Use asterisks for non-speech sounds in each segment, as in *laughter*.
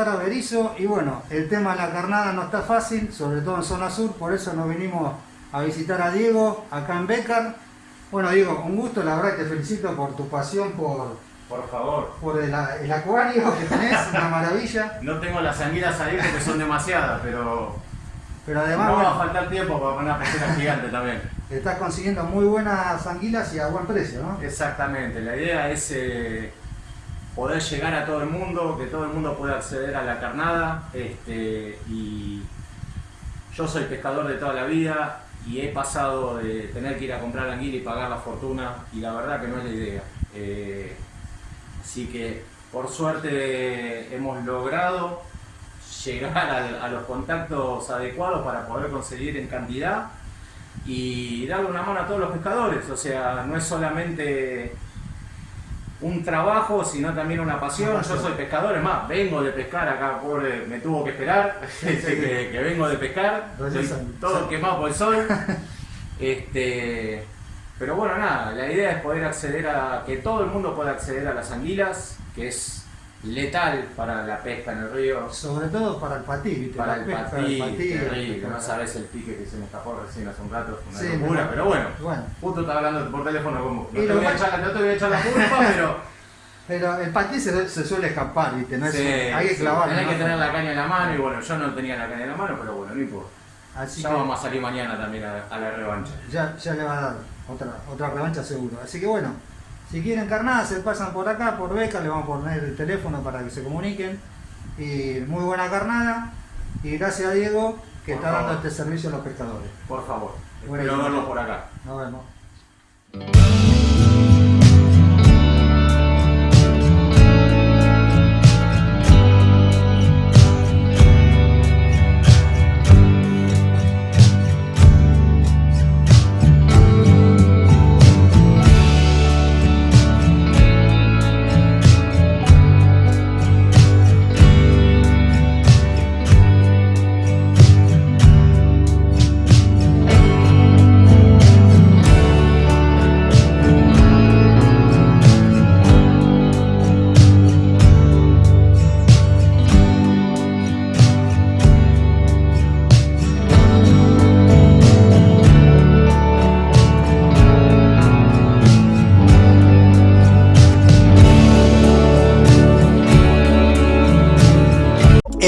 a Berizo y bueno, el tema de la carnada no está fácil, sobre todo en zona sur, por eso nos vinimos a visitar a Diego acá en Becar. Bueno Diego, un gusto, la verdad te felicito por tu pasión por, por favor. Por el, acuario que tenés, una maravilla. No tengo las anguilas ahí porque son demasiadas, pero. Pero además. No va a faltar tiempo para una pecera gigante también. Estás consiguiendo muy buenas anguilas y a buen precio, ¿no? Exactamente. La idea es eh, poder llegar a todo el mundo, que todo el mundo pueda acceder a la carnada. Este, y yo soy pescador de toda la vida y he pasado de tener que ir a comprar anguila y pagar la fortuna y la verdad que no es la idea. Eh, Así que por suerte hemos logrado llegar a, los contactos adecuados para poder conseguir en cantidad y darle una mano a todos los pescadores. O sea, no es solamente un trabajo, sino también una pasión. Yo soy pescador, es más, vengo de pescar acá, pobre, me tuvo que esperar, *laughs* *laughs* que, que, vengo de pescar, todo quemado por el sol. *laughs* Este, pero bueno, nada, la idea es poder acceder a, que todo el mundo pueda acceder a las anguilas, que es letal para la pesca en el río. Sobre todo para el patí, Para el patí, terrible, no sabes el pique que se me escapó recién hace un rato, una locura, pero bueno, bueno, justo estaba hablando por teléfono con vos. No, te voy, a echar, no te voy a echar la culpa, *laughs* pero... Pero el patí se, suele escapar, ¿viste? No es, hay que clavar. Hay que tener la caña en la mano y bueno, yo no tenía la caña en la mano, pero bueno, no importa. Así ya vamos a salir mañana también a, la revancha. Ya, ya le va a dar otra, otra revancha seguro. Así que bueno, si quieren carnada se pasan por acá, por Beca, le vamos a poner el teléfono para que se comuniquen. Y muy buena carnada. Y gracias a Diego que está dando este servicio a los pescadores. Por favor. Espero verlo por acá. Nos vemos.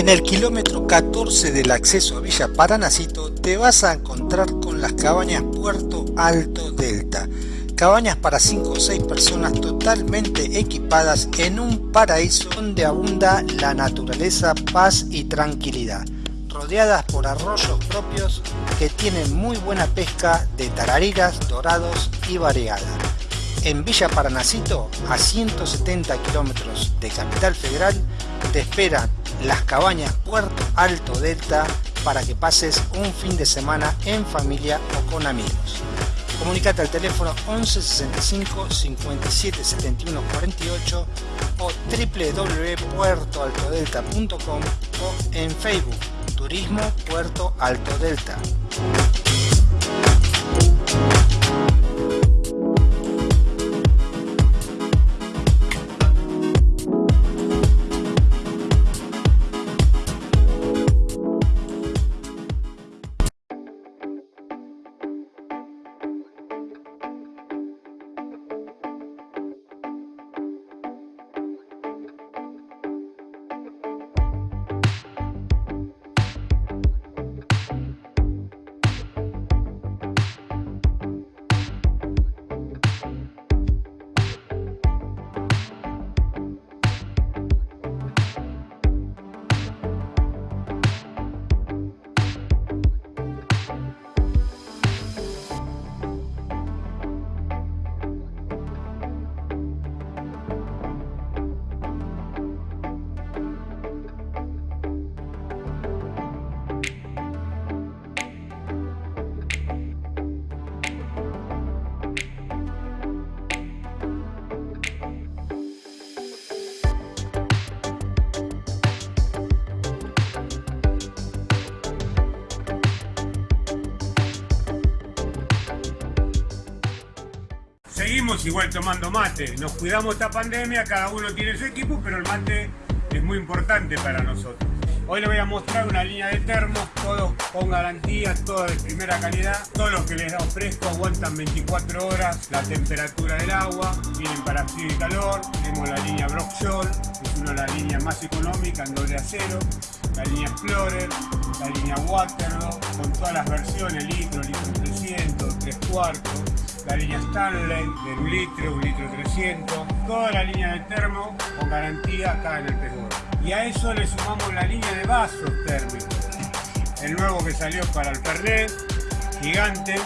En el kilómetro 14 del acceso a Villa Paranacito te vas a encontrar con las cabañas Puerto Alto Delta. Cabañas para 5 o 6 personas totalmente equipadas en un paraíso donde abunda la naturaleza, paz y tranquilidad. Rodeadas por arroyos propios que tienen muy buena pesca de tarariras, dorados y variada. En Villa Paranacito, a 170 kilómetros de Capital Federal, te esperan las cabañas Puerto Alto Delta para que pases un fin de semana en familia o con amigos. Comunicate al teléfono 11 65 57 71 48 o www.puertoaltodelta.com o en Facebook Turismo Puerto Alto Delta. Tomando mate. Nos cuidamos esta pandemia, cada uno tiene su equipo, pero el mate es muy importante para nosotros. Hoy les voy a mostrar una línea de termos, todos con garantías, todos de primera calidad. Todos los que les da fresco aguantan 24 horas la temperatura del agua, vienen para frío y calor. Tenemos la línea Brock es una de las líneas más económicas en doble acero. La línea Explorer, la línea Waterloo, con todas las versiones, litro, litro 300, 3 cuartos. La línea Stanley, de un litro, un litro 300. Toda la línea de termo con garantía acá en el Pegor. Y a eso le sumamos la línea de vasos térmicos. El nuevo que salió para el Fernet, gigante,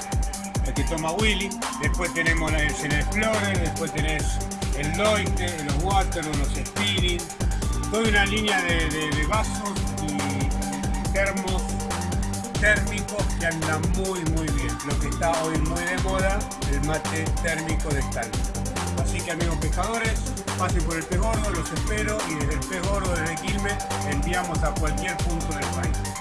el que toma Willy. Después tenemos el Explorer, después tenés el Loite, los Water, los Spirit. Toda una línea de, vasos y termos térmicos que andan muy muy bien. Lo que está hoy muy de moda, el mate térmico de Stanley. Así que amigos pescadores, pasen por el pez gordo, los espero y desde el pez gordo, desde Quilmes, enviamos a cualquier punto del país.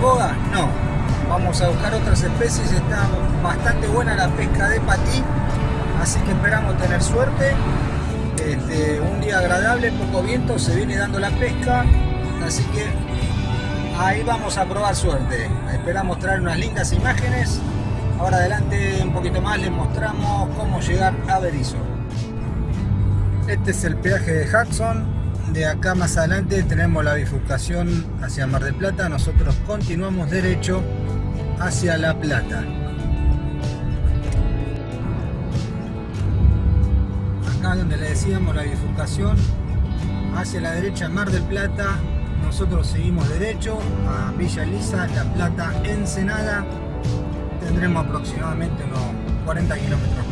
Boga, no, vamos a buscar otras especies, está bastante buena la pesca de patí, así que esperamos tener suerte, este, un día agradable, poco viento, se viene dando la pesca, así que ahí vamos a probar suerte, esperamos traer unas lindas imágenes, ahora adelante un poquito más les mostramos cómo llegar a Berizo. Este es el peaje de Hudson, de acá más adelante tenemos la bifurcación hacia Mar del Plata, nosotros continuamos derecho hacia La Plata. Acá donde le decíamos la bifurcación hacia la derecha Mar del Plata, nosotros seguimos derecho a Villa Elisa, La Plata, Ensenada, tendremos aproximadamente unos 40 kilómetros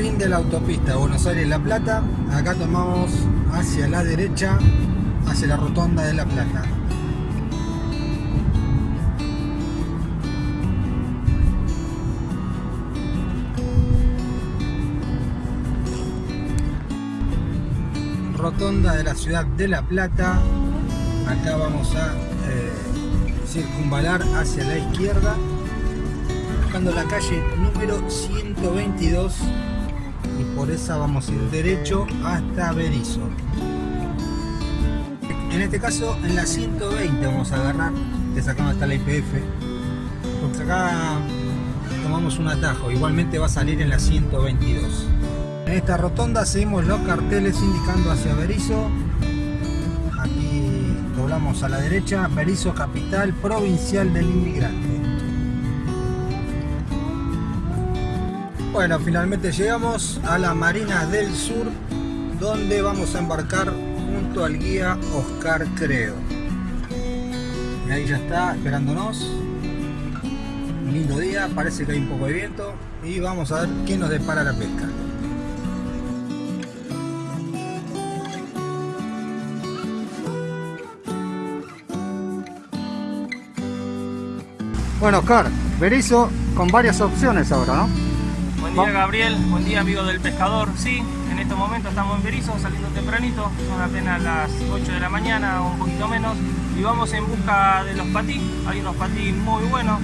fin de la autopista Buenos Aires-La Plata. Acá tomamos hacia la derecha, hacia la rotonda de La Plata. Rotonda de la ciudad de La Plata. Acá vamos a eh, circunvalar hacia la izquierda buscando la calle número 122 y por esa vamos a ir derecho hasta Berizo. En este caso en la 120 vamos a agarrar, que es acá está la IPF, porque acá tomamos un atajo, igualmente va a salir en la 122. En esta rotonda seguimos los carteles indicando hacia Berizo. Aquí doblamos a la derecha, Berizo Capital Provincial del Inmigrante. Bueno, finalmente llegamos a la Marina del Sur, donde vamos a embarcar junto al guía Oscar Creo. Y ahí ya está esperándonos. Un lindo día, parece que hay un poco de viento y vamos a ver qué nos depara la pesca. Bueno, Oscar, Berizo con varias opciones ahora, ¿no? Buen día Gabriel, buen día amigo del pescador. Sí, en estos momentos estamos en Berizo, saliendo tempranito, son apenas las 8 de la mañana o un poquito menos y vamos en busca de los patí, hay unos patí muy buenos.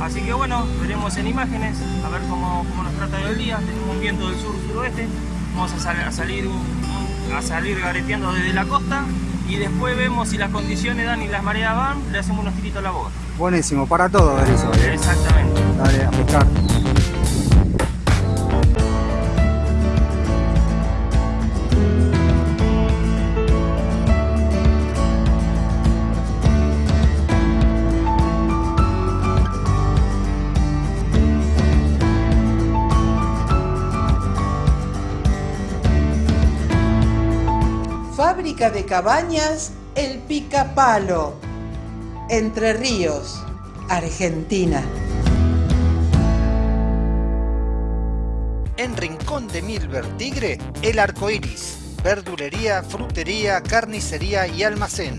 Así que bueno, veremos en imágenes, a ver cómo, nos trata el día. Tenemos un viento del sur-suroeste, vamos a, salir, a salir gareteando desde la costa y después vemos si las condiciones dan y las mareas van, le hacemos unos tiritos a la boca. Buenísimo, para todo. ¿eh? Exactamente. Dale, a pescar. Cabañas El Pica Palo. Entre Ríos, Argentina. En Rincón de Milver Tigre, El Arco Iris. Verdulería, frutería, carnicería y almacén.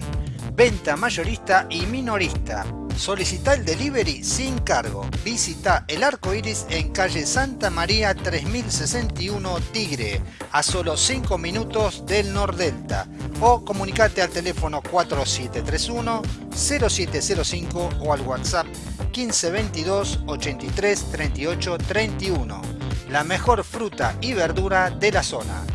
Venta mayorista y minorista. Solicita el delivery sin cargo. Visita El Arco Iris en calle Santa María 3061 Tigre, a solo 5 minutos del Nordelta. O comunicate al teléfono 4731 0705 o al WhatsApp 1522 83 38 31. La mejor fruta y verdura de la zona.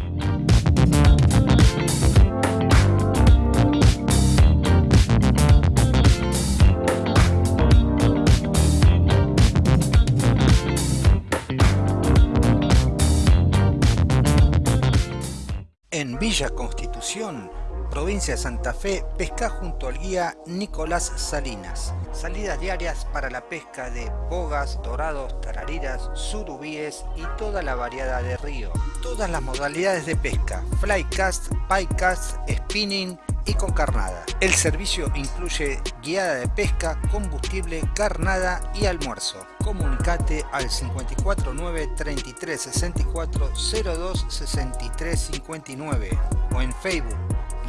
En Villa Constitución, provincia de Santa Fe, pesca junto al guía Nicolás Salinas. Salidas diarias para la pesca de bogas, dorados, tarariras, surubíes y toda la variedad de río. Todas las modalidades de pesca, flycast, piecast, spinning y con carnada. El servicio incluye guiada de pesca, combustible, carnada y almuerzo. Comunicate al 549 33 64 02 63 59 o en Facebook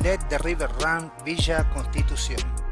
Let the River Run Villa Constitución.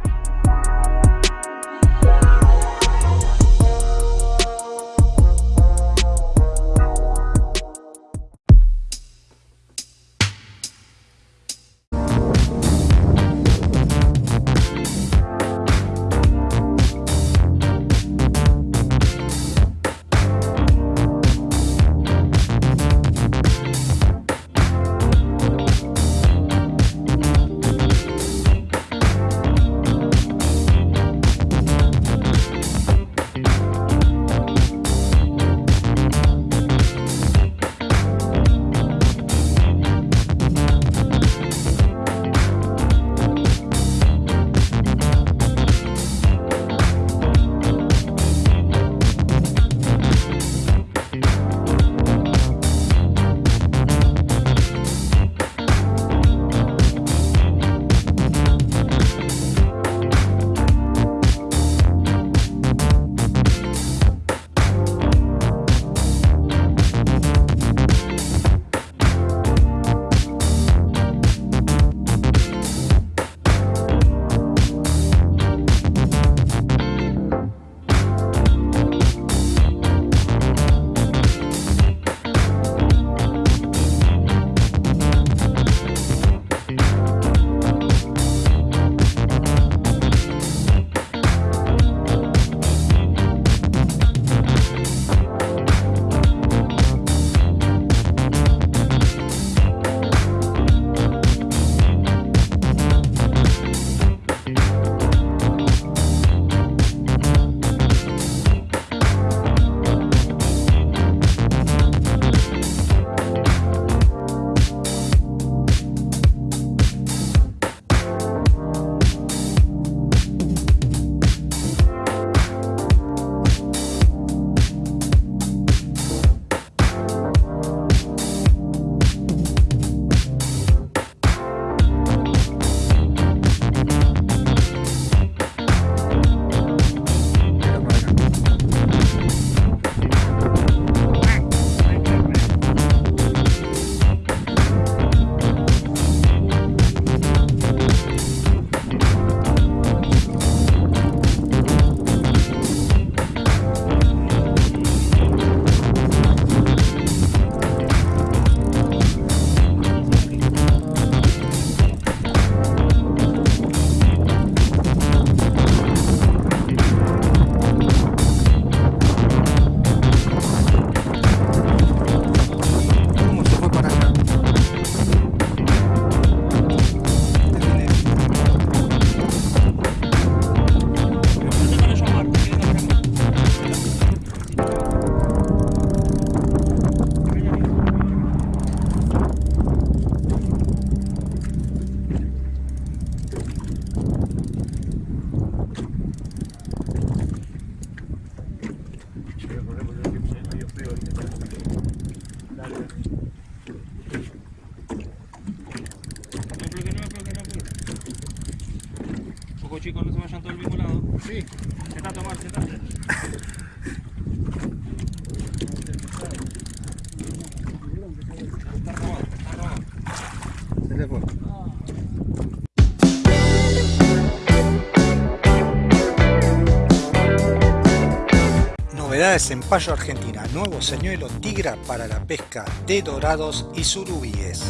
Novedades en Payo Argentina, nuevo señuelo tigra para la pesca de dorados y surubíes.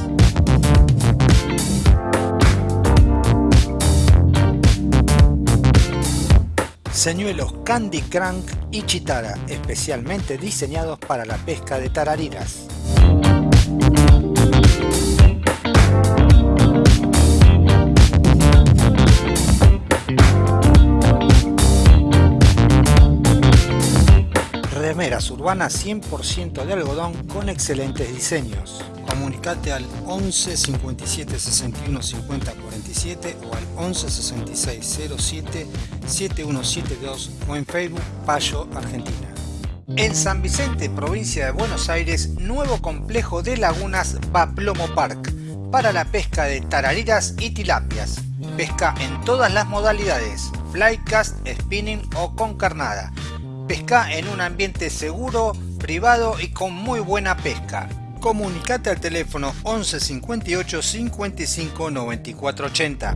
Señuelos Candy Crank y Chitara, especialmente diseñados para la pesca de tarariras. Urbanas 100% de algodón con excelentes diseños. Comunicate al 11 57 61 50 47 o al 11 66 07 7172 o en Facebook Payo Argentina. En San Vicente, provincia de Buenos Aires, nuevo complejo de lagunas Baplomo Park para la pesca de tarariras y tilapias. Pesca en todas las modalidades, flycast, spinning o con carnada. Pesca en un ambiente seguro, privado y con muy buena pesca. Comunicate al teléfono 11 58 55 94 80.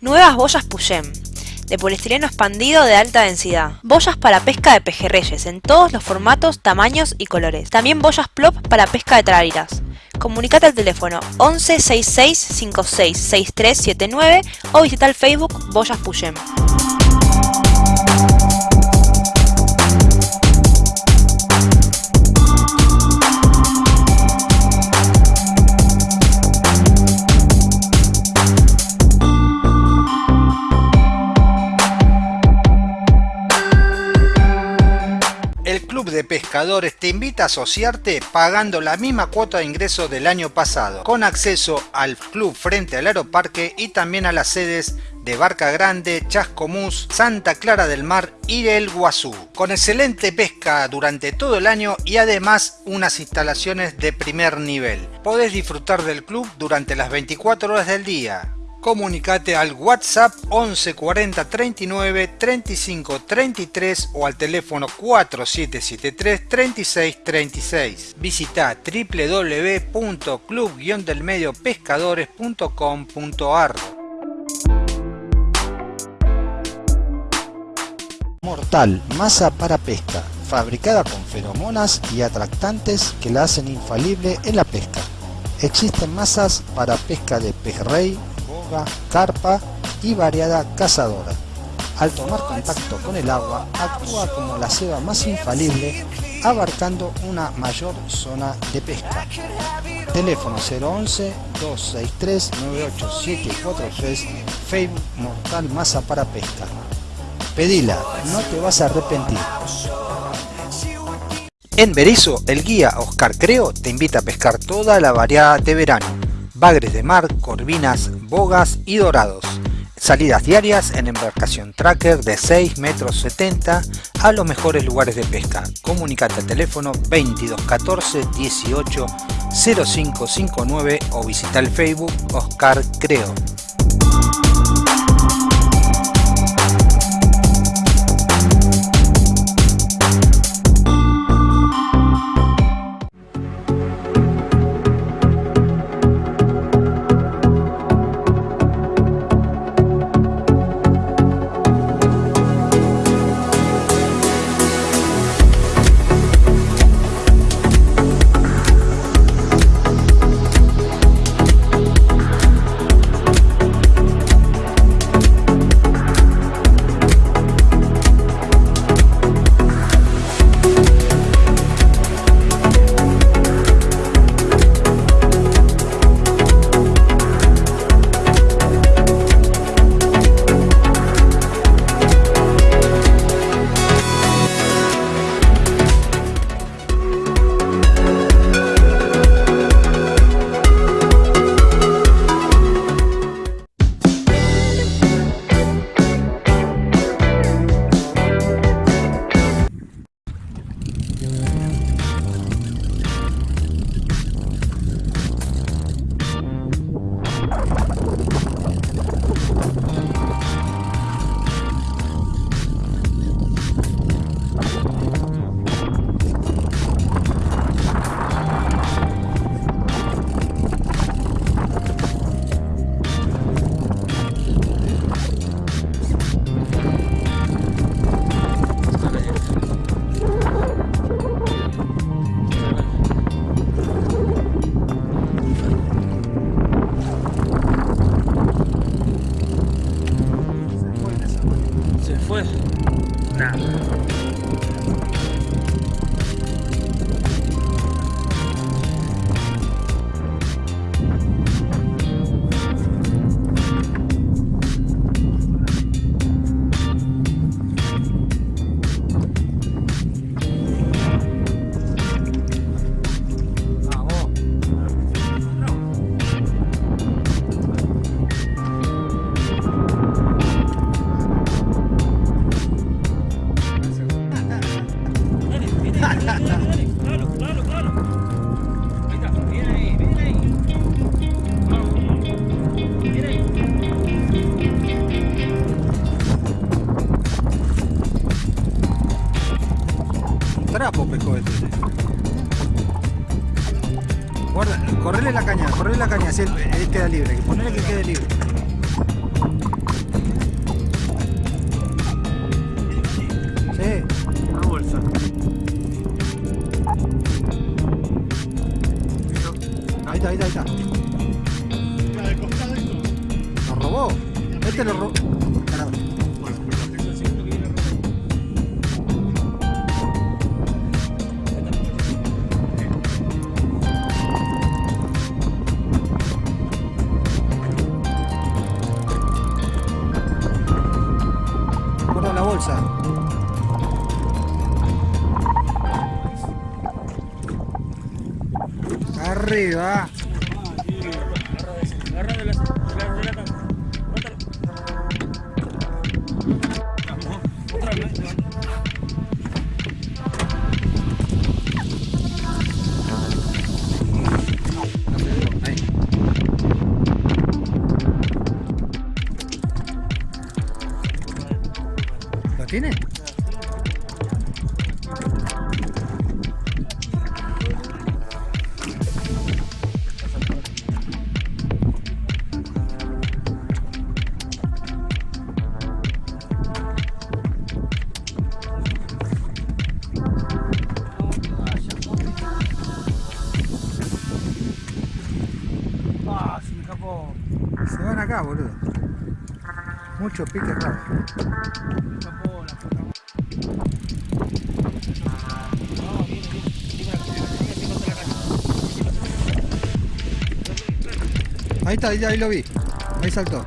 Nuevas boyas Puyem, de poliestireno expandido de alta densidad. Boyas para pesca de pejerreyes en todos los formatos, tamaños y colores. También boyas plop para pesca de tarariras. Comunicate al teléfono 11 66 56 6379 o visita el Facebook Boyas Puyem. De Pescadores te invita a asociarte pagando la misma cuota de ingreso del año pasado, con acceso al club frente al Aeroparque y también a las sedes de Barca Grande, Chascomús, Santa Clara del Mar y El Guazú, con excelente pesca durante todo el año y además unas instalaciones de primer nivel. Podés disfrutar del club durante las 24 horas del día, comunicate al WhatsApp 11 40 39 35 33 o al teléfono 4773 36 36. Visita www.club-delmediopescadores.com.ar Mortal, masa para pesca, fabricada con feromonas y atractantes que la hacen infalible en la pesca. Existen masas para pesca de pejerrey, carpa y variada cazadora. Al tomar contacto con el agua, actúa como la ceba más infalible, abarcando una mayor zona de pesca. Teléfono 011 263 98743 Facebook Mortal Masa para Pesca. Pedila, no te vas a arrepentir. En Berizo, el guía Oscar Creo te invita a pescar toda la variedad de verano. Bagres de mar, corvinas, bogas y dorados. Salidas diarias en embarcación tracker de 6 metros 70 a los mejores lugares de pesca. Comunicate al teléfono 2214 18 0559 o visita el Facebook Oscar Creo. Guarda, correle la caña, correle la caña, si él, él queda libre, ponele que quede libre. Sí. Una bolsa. Ahí está, ahí está, ahí está. Lo robó. Este lo robó. Ahí está, ahí, lo vi. Ahí saltó.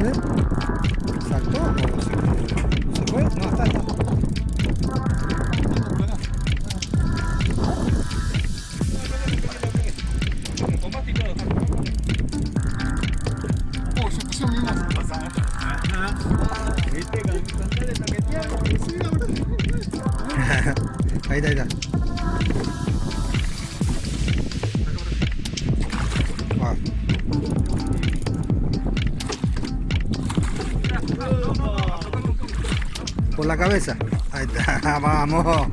¿Eh? ¿Saltó se fue? No, está, está. Cabeza. Ahí está, *laughs* vamos.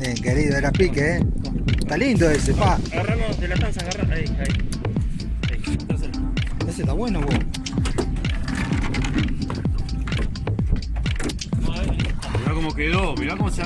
Bien, querido, era pique, ¿eh? Está lindo ese, pa. Agarramos de la panza, agarra. Ahí, ahí. Ahí. Ese está bueno, vos. Mirá cómo quedó, mirá cómo se...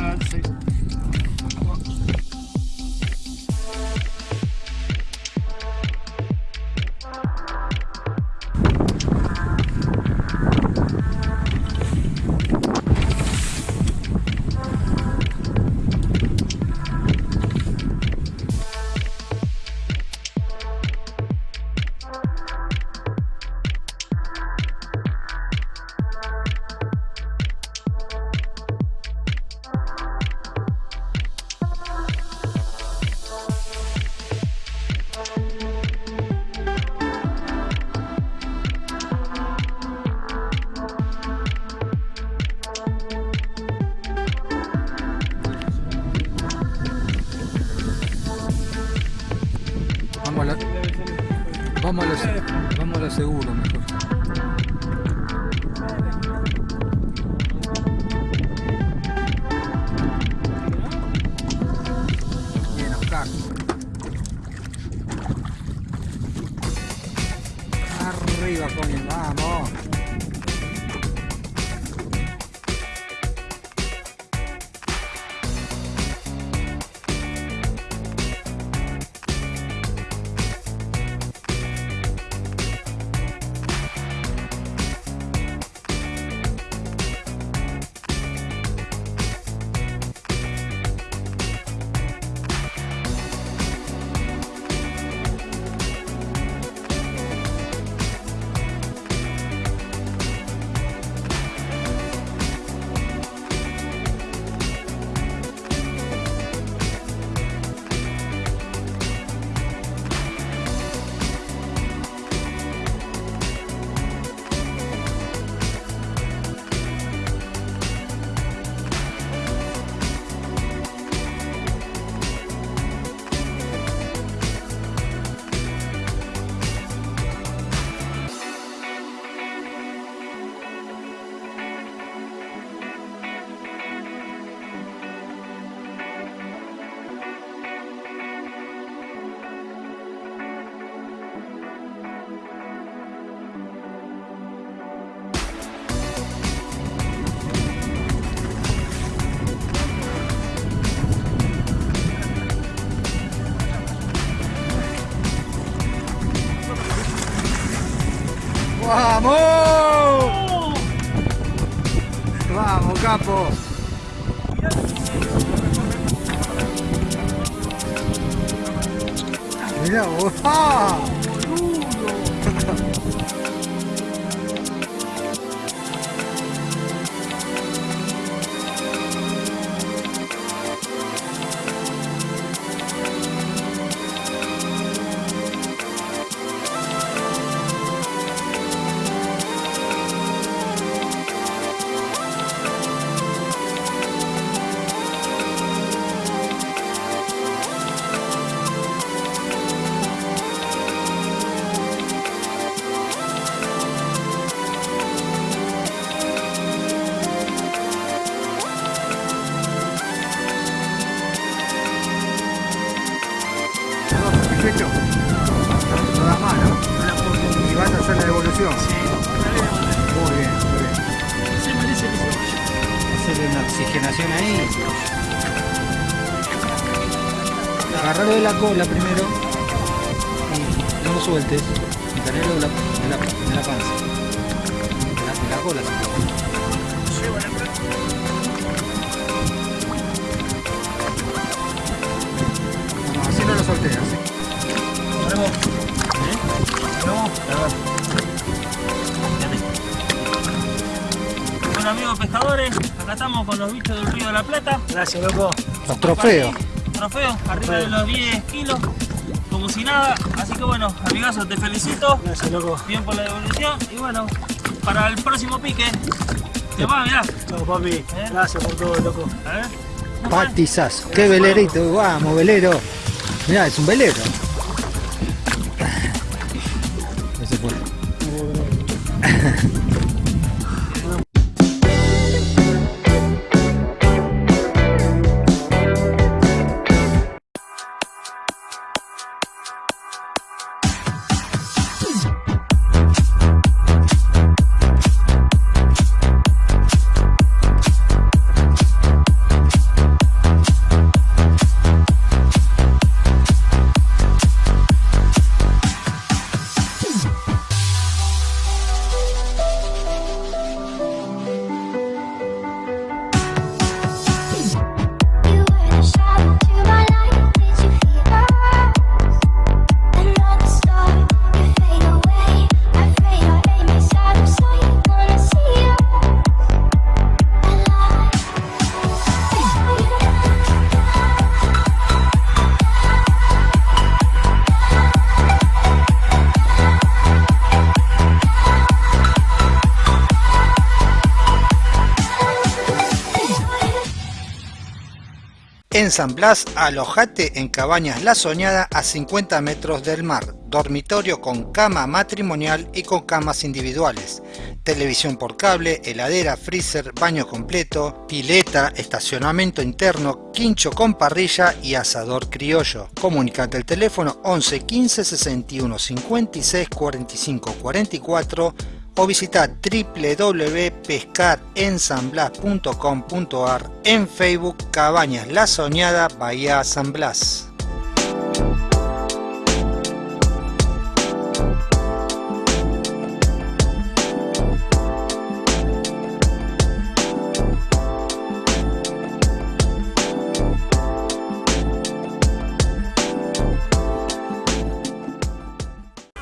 vamos a lo, seguro mejor. ¡Vamos! ¡Vamos, capo! Mirá vos. Loco. Los trofeos. Trofeo, arriba de los 10 kilos, como si nada. Así que bueno, amigazo, te felicito. Gracias, loco. Bien por la devolución. Y bueno, para el próximo pique, te va, mirá. Chao, papi. Gracias por todo, loco. A ver. ¿Cómo fue? Patizazo. Qué velerito. Vamos, velero. Mirá, es un velero. En San Blas, alojate en Cabañas La Soñada a 50 metros del mar. Dormitorio con cama matrimonial y con camas individuales. Televisión por cable, heladera, freezer, baño completo, pileta, estacionamiento interno, quincho con parrilla y asador criollo. Comunicate al teléfono 11 15 61 56 45 44 o visita www.pescarensanblas.com.ar en Facebook Cabañas La Soñada Bahía San Blas.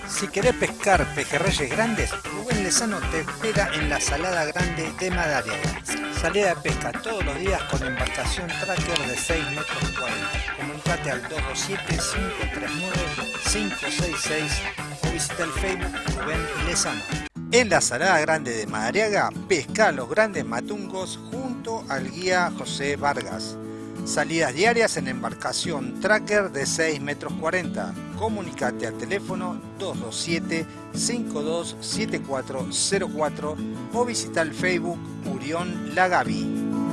Si querés pescar pejerreyes grandes, Lezano te espera en la Salada Grande de Madariaga. Salida de pesca todos los días con embarcación tracker de 6 metros 40. Comunicate al 227-539-566 o visita el Facebook Rubén Lezano. En la Salada Grande de Madariaga, pesca los grandes matungos junto al guía José Vargas. Salidas diarias en embarcación tracker de 6 metros 40. Comunicate al teléfono 227-527404 o visita el Facebook Murión Lagavi.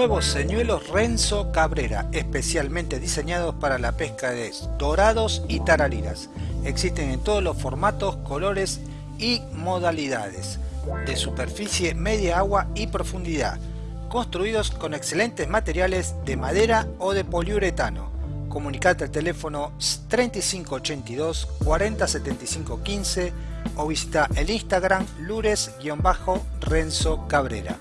Nuevos señuelos Renzo Cabrera, especialmente diseñados para la pesca de dorados y tarariras. Existen en todos los formatos, colores y modalidades, de superficie, media agua y profundidad. construidos con excelentes materiales de madera o de poliuretano. Comunicate al teléfono 3582 4075 15 o visita el Instagram lures-renzo cabrera.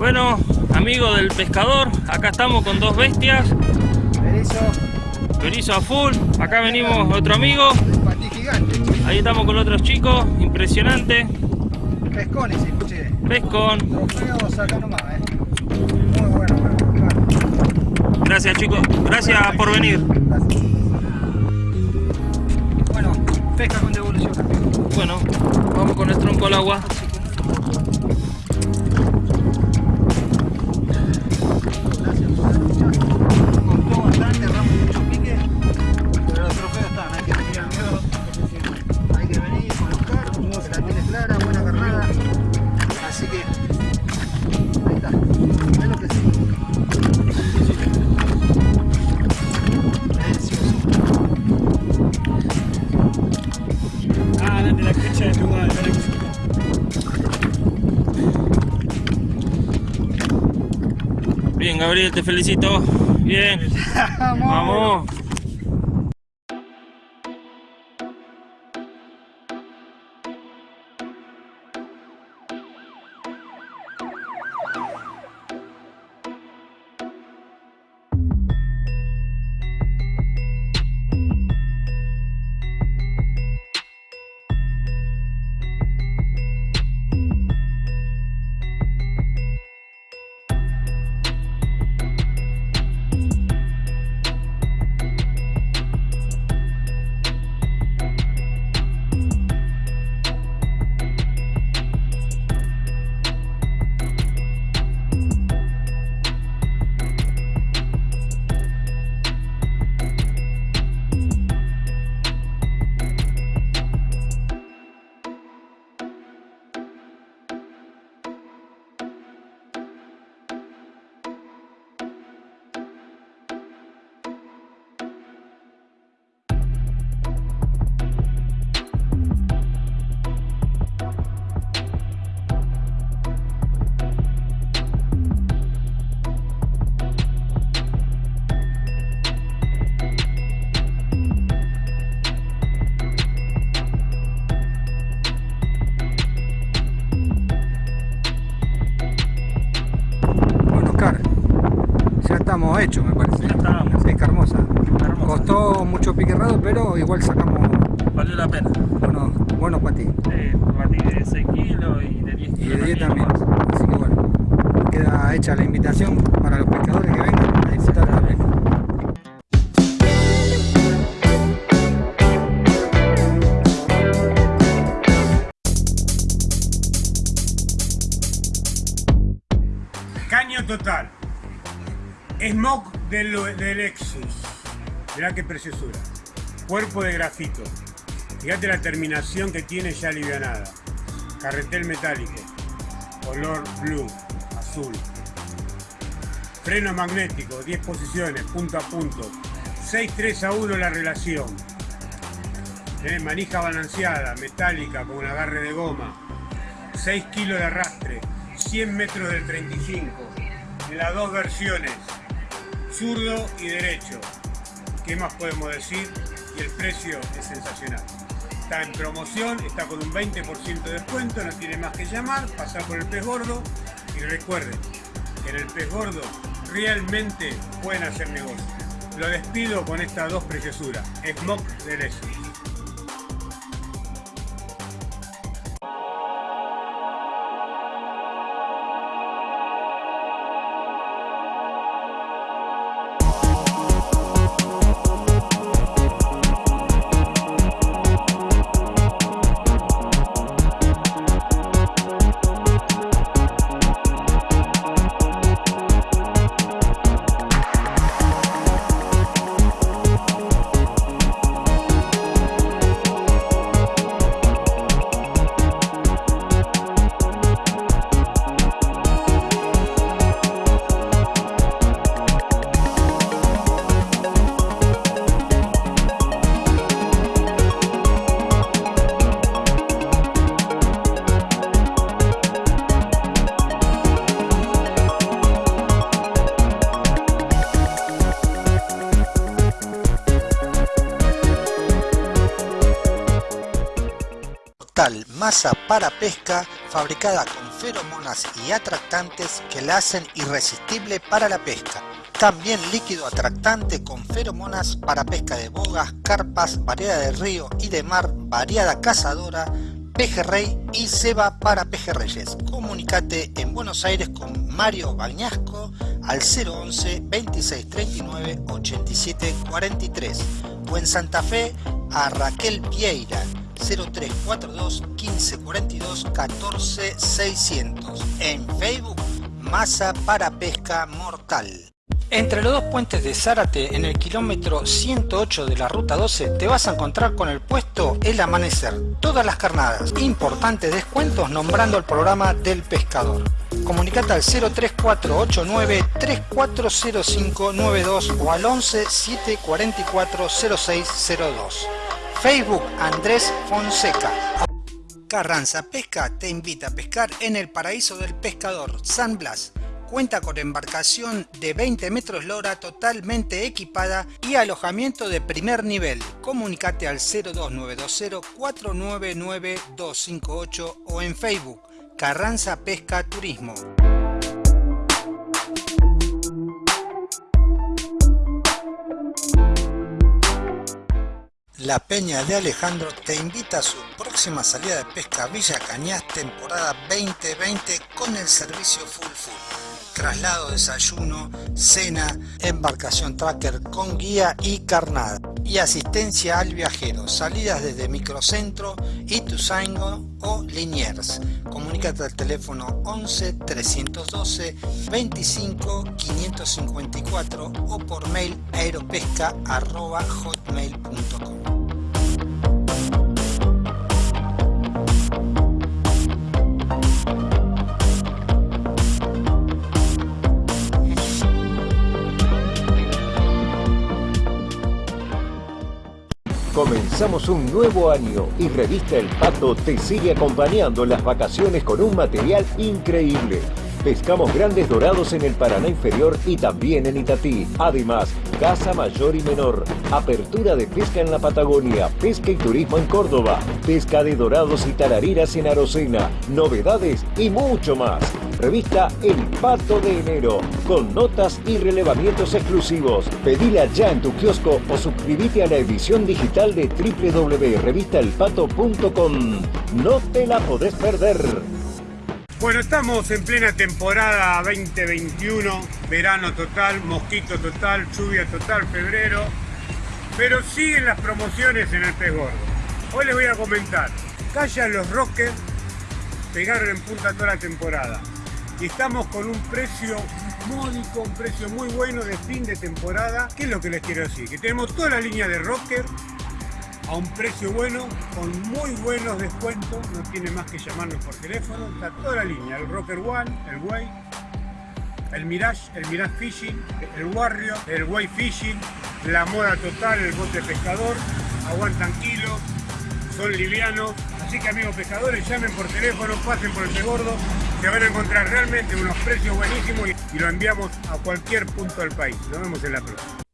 Bueno, amigo del pescador, acá estamos con dos bestias. Berizo a full. Acá venimos otro amigo. Patí gigante. Ahí estamos con otros chicos. Impresionante. Pescones, escuché. Pescón. Trofeos acá nomás, eh. Muy bueno, bueno. claro. Gracias chicos. Gracias por venir. Gracias. Bueno, pesca con devolución. Bueno, vamos con el tronco al agua. Gabriel, te felicito. Bien. *laughs* Vamos. Hechos, me parece. Ya estamos. Pesca hermosa. Hermosa. Costó mucho pique errado, pero igual sacamos Valió la pena. buenos, buenos para ti. Sí, batí de 6 kilos y de 10 Y kilos. de 10 también. también. Así que bueno, queda hecha la invitación para los pescadores que vengan a disfrutar de la pesca. Del, del Lexus. Mirá qué preciosura. Cuerpo de grafito. Fíjate la terminación que tiene ya alivianada. Carretel metálico. Color blue, azul. Freno magnético, 10 posiciones, punto a punto. 6-3 a 1 la relación. Tenés manija balanceada, metálica, con un agarre de goma. 6 kilos de arrastre, 100 metros del 35, en las dos versiones, zurdo y derecho. ¿Qué más podemos decir? Y el precio es sensacional. Está en promoción, está con un 20% de descuento, no tiene más que llamar, pasar por el pez gordo y recuerden que en el pez gordo realmente pueden hacer negocio. Lo despido con estas dos preciosuras, Smoke de. Para pesca fabricada con feromonas y atractantes que la hacen irresistible para la pesca. También líquido atractante con feromonas para pesca de bogas, carpas, variedad de río y de mar, variada cazadora, pejerrey y ceba para pejerreyes. Comunicate en Buenos Aires con Mario Bañasco al 011 2639 87 43 o en Santa Fe a Raquel Vieira 0342 1542 14 600. En Facebook, Masa para Pesca Mortal. Entre los dos puentes de Zárate, en el kilómetro 108 de la ruta 12, te vas a encontrar con el puesto El Amanecer. Todas las carnadas. Importantes descuentos nombrando el programa del pescador. Comunicate al 03489 340592 o al 11 744 0602. Facebook Andrés Fonseca. Carranza Pesca te invita a pescar en el paraíso del pescador San Blas. Cuenta con embarcación de 20 metros lora totalmente equipada y alojamiento de primer nivel. Comunicate al 02920 499 258 o en Facebook Carranza Pesca Turismo. La Peña de Alejandro te invita a su próxima salida de pesca Villa Cañas temporada 2020 con el servicio Full Full. Traslado, desayuno, cena, embarcación tracker con guía y carnada. Y asistencia al viajero. Salidas desde Microcentro, Ituzaingo o Liniers. Comunícate al teléfono 11 312 25 554 o por mail aeropesca.hotmail.com. Comenzamos un nuevo año y Revista El Pato te sigue acompañando en las vacaciones con un material increíble. Pescamos grandes dorados en el Paraná inferior y también en Itatí. Además, caza mayor y menor, apertura de pesca en la Patagonia, pesca y turismo en Córdoba, pesca de dorados y tarariras en Arocena, novedades y mucho más. Revista El Pato de Enero, con notas y relevamientos exclusivos. Pedila ya en tu kiosco o suscríbete a la edición digital de www.revistaelpato.com. No te la podés perder. Bueno, estamos en plena temporada 2021, verano total, mosquito total, lluvia total, febrero, pero siguen las promociones en el pez gordo. Hoy les voy a comentar, callan los rockers, pegaron en punta toda la temporada estamos con un precio módico, un precio muy bueno de fin de temporada. ¿Qué es lo que les quiero decir? Que tenemos toda la línea de rocker a un precio bueno, con muy buenos descuentos, no tiene más que llamarnos por teléfono, está toda la línea, el Rocker One, el Way, el Mirage, el Mirage Fishing, el Warrior, el Way Fishing, la moda total, el bote pescador, aguantan kilos, son livianos, así que amigos pescadores, llamen por teléfono, pasen por el Pez Gordo, se van a encontrar realmente unos precios buenísimos y lo enviamos a cualquier punto del país. Nos vemos en la próxima.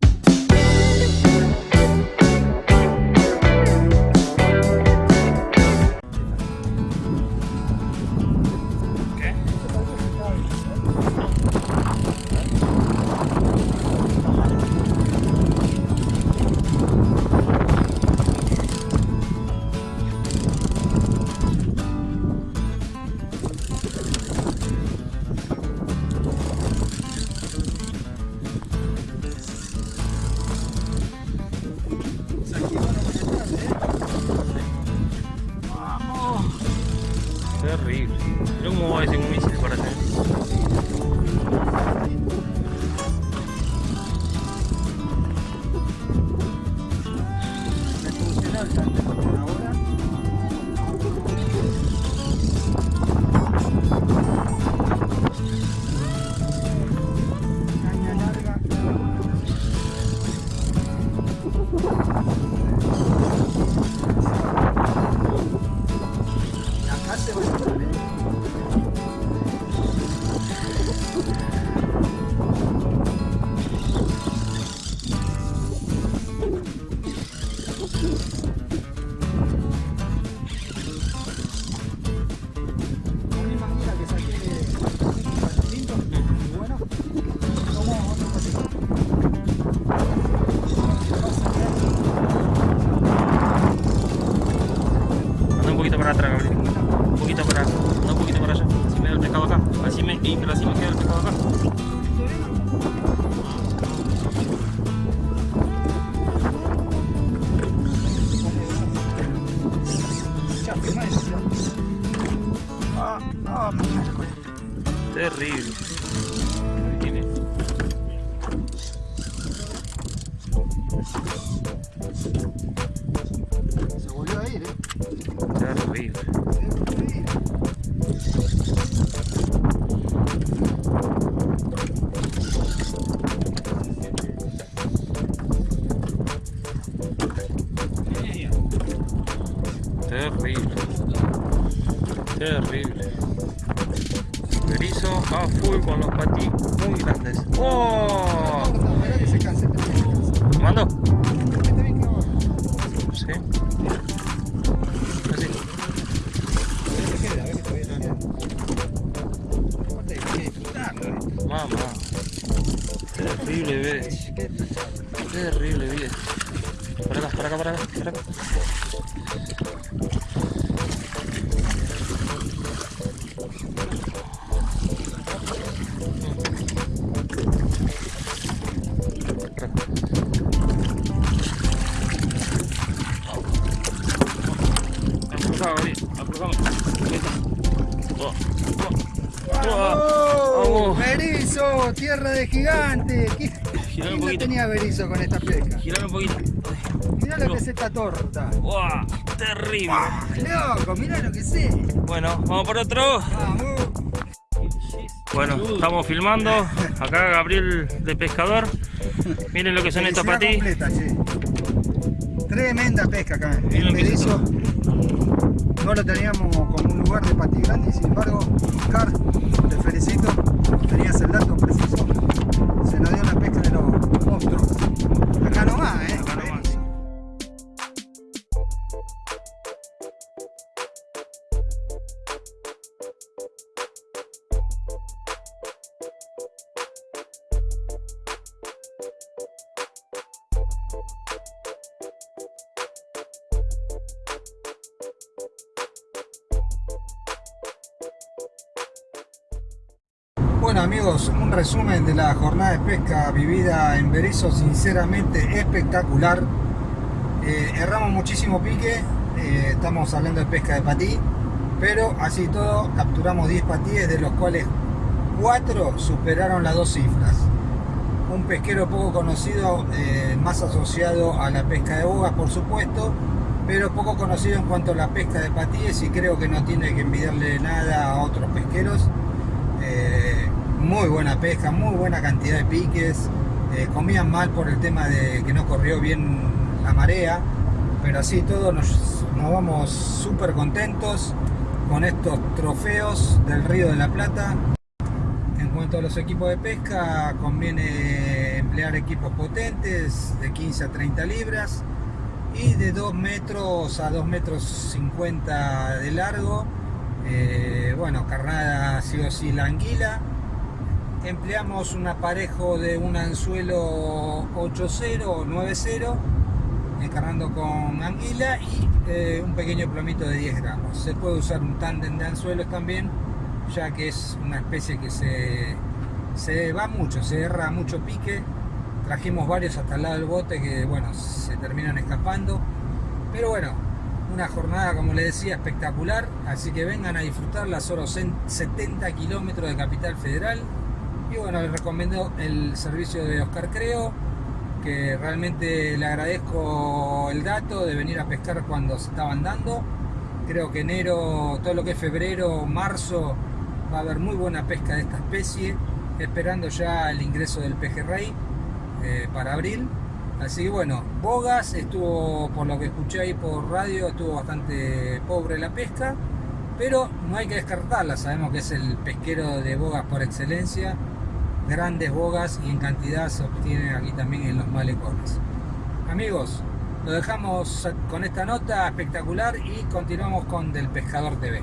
Terrible. Se volvió a ir, eh. Terrible. Terrible. Torta. ¡Wow! Terrible. ¡Loco! Mirá lo que sé. Bueno, vamos por otro. Vamos. Bueno, estamos filmando. Acá Gabriel de pescador. Miren lo que son estos Felicidad patí. completa, sí. Tremenda pesca acá en Berizo. No lo teníamos como un lugar de patí grande y sin embargo, Oscar, te felicito. Tenías el dato preciso. Pesca vivida en Berizo, sinceramente espectacular. Eh, erramos muchísimo pique, eh, estamos hablando de pesca de patí, pero así todo capturamos 10 patíes, de los cuales 4 superaron las dos cifras. Un pesquero poco conocido, eh, más asociado a la pesca de bogas por supuesto, pero poco conocido en cuanto a la pesca de patíes y creo que no tiene que envidiarle nada a otros pesqueros. Eh, muy buena pesca, muy buena cantidad de piques. Eh, comían mal por el tema de que no corrió bien la marea, pero así todo nos, nos vamos súper contentos con estos trofeos del Río de la Plata. En cuanto a los equipos de pesca, conviene emplear equipos potentes de 15 a 30 libras y de 2 metros a 2 metros 50 de largo. Eh, bueno, carnada sí o sí la anguila. Empleamos un aparejo de un anzuelo 8.0 o 9.0, encarnando con anguila y eh, un pequeño plomito de 10 gramos. Se puede usar un tándem de anzuelos también, ya que es una especie que se, se va mucho, se erra mucho pique. Trajimos varios hasta el lado del bote que, bueno, se terminan escapando. Pero bueno, una jornada, como les decía, espectacular. Así que vengan a disfrutarla, solo 70 kilómetros de Capital Federal. Y bueno, les recomiendo el servicio de Oscar Creo, que realmente le agradezco el dato de venir a pescar cuando se estaban dando. Creo que enero, todo lo que es febrero, marzo, va a haber muy buena pesca de esta especie, esperando ya el ingreso del pejerrey eh, para abril. Así que bueno, Bogas estuvo, por lo que escuché ahí por radio, estuvo bastante pobre la pesca, pero no hay que descartarla, sabemos que es el pesquero de bogas por excelencia, grandes bogas y en cantidad se obtienen aquí también en los malecones. Amigos, lo dejamos con esta nota espectacular y continuamos con Del Pescador TV.